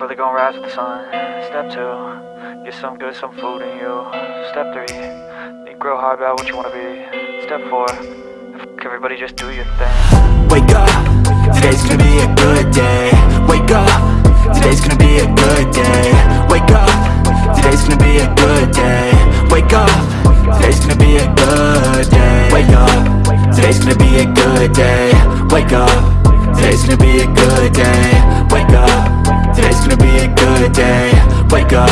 Wake gonna rise with the sun. Step two, get some good, some food in you. Step three, think real hard about what you wanna be. Step four, everybody, just do your thing. Wake up, today's gonna be a good day Wake up, today's gonna be a good day Wake up, today's gonna be a good day Wake up, today's gonna be a good day Wake up, today's gonna be a good day Wake up, today's gonna be a good day day. Wake up,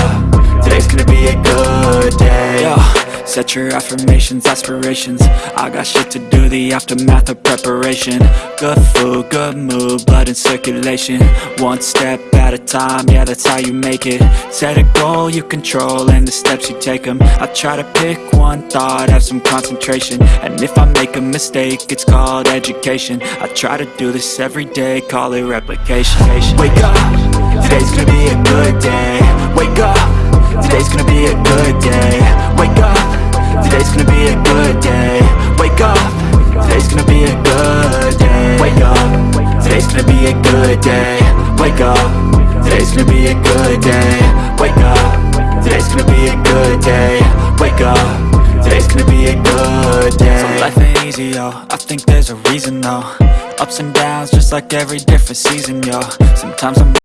today's gonna be a good day. Yo, set your affirmations, aspirations. I got shit to do, the aftermath of preparation. Good food, good mood, blood in circulation. One step at a time, yeah that's how you make it. Set a goal you control and the steps you take them I try to pick one thought, have some concentration. And if I make a mistake, it's called education. I try to do this every day, call it replication. Wake up, today's gonna be a good day. Wake up, today's gonna be a good day. Wake up, today's gonna be a good day. Wake up, today's gonna be a good day. Wake up, today's gonna be a good day. Wake up, today's gonna be a good day. Wake up, today's gonna be a good day. Wake up, today's gonna be a good day. So life ain't easy, yo, I think there's a reason, though. Ups and downs, just like every different season, yo. Sometimes I'm